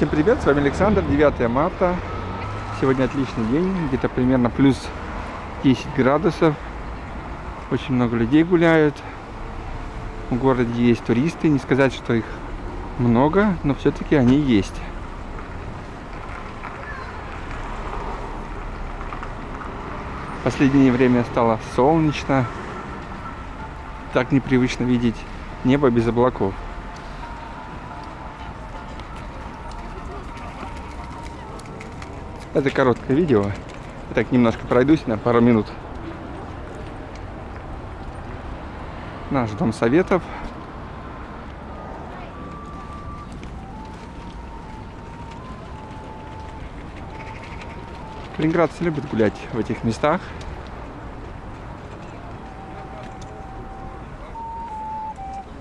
Всем привет, с вами Александр, 9 марта. Сегодня отличный день, где-то примерно плюс 10 градусов. Очень много людей гуляют. В городе есть туристы, не сказать, что их много, но все-таки они есть. Последнее время стало солнечно. Так непривычно видеть небо без облаков. Это короткое видео. Так немножко пройдусь на пару минут. Наш дом советов. Калининградцы любят гулять в этих местах.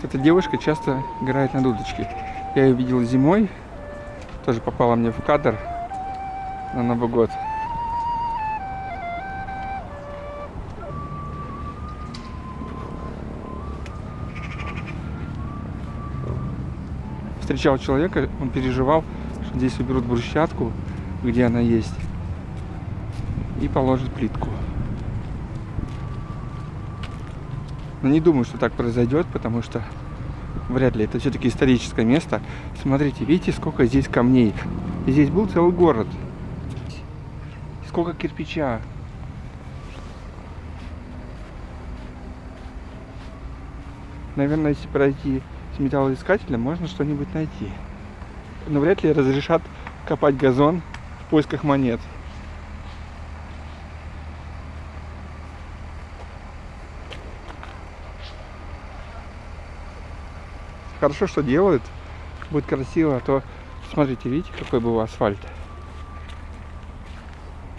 Эта девушка часто играет на дудочке. Я ее видел зимой. Тоже попала мне в кадр на Новый год. Встречал человека, он переживал, что здесь уберут брусчатку, где она есть, и положат плитку. Но не думаю, что так произойдет, потому что вряд ли. Это все-таки историческое место. Смотрите, видите, сколько здесь камней. И здесь был целый город сколько кирпича. Наверное, если пройти с металлоискателем, можно что-нибудь найти. Но вряд ли разрешат копать газон в поисках монет. Хорошо, что делают. Будет красиво, а то, смотрите, видите, какой был асфальт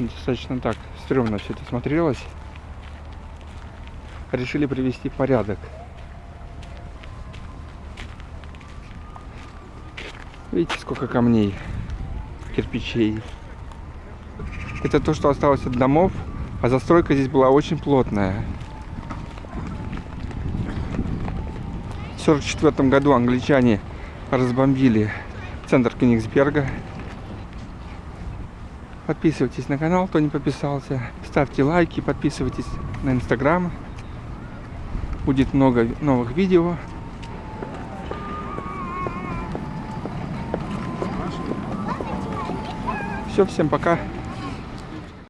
достаточно так стрёмно все это смотрелось. Решили привести порядок. Видите, сколько камней, кирпичей. Это то, что осталось от домов, а застройка здесь была очень плотная. В 1944 году англичане разбомбили центр Кенигсберга. Подписывайтесь на канал, кто не подписался. Ставьте лайки, подписывайтесь на инстаграм. Будет много новых видео. Все, всем пока.